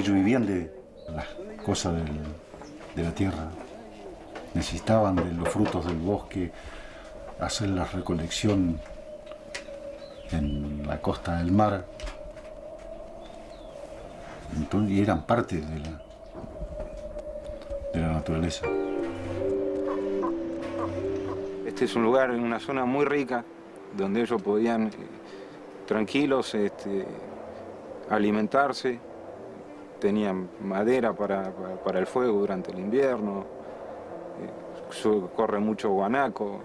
ellos vivían de las cosas de la tierra, necesitaban de los frutos del bosque, hacer la recolección en la costa del mar. y eran parte de la, de la naturaleza. Este es un lugar una zona muy rica, donde ellos podían eh, tranquilos este, alimentarse, tenían madera para, el fuego durante el invierno, eh, corre mucho guanaco.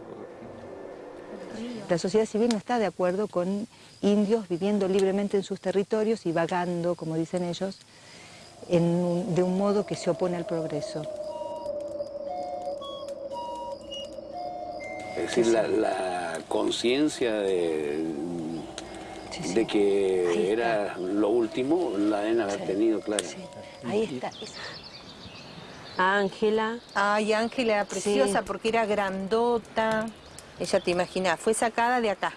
La sociedad civil no está de acuerdo con indios viviendo libremente en sus territorios y vagando, como dicen ellos, de un modo que se opone al progreso. Es decir, la, conciencia de, de que era lo último, la deben haber tenido, claro. Ahí está. Ángela. Ay, Ángela era preciosa porque era grandota. Ella, te imaginas, fue sacada de acá.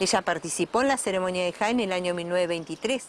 Ella participó en la ceremonia de Jaén en el año 1923.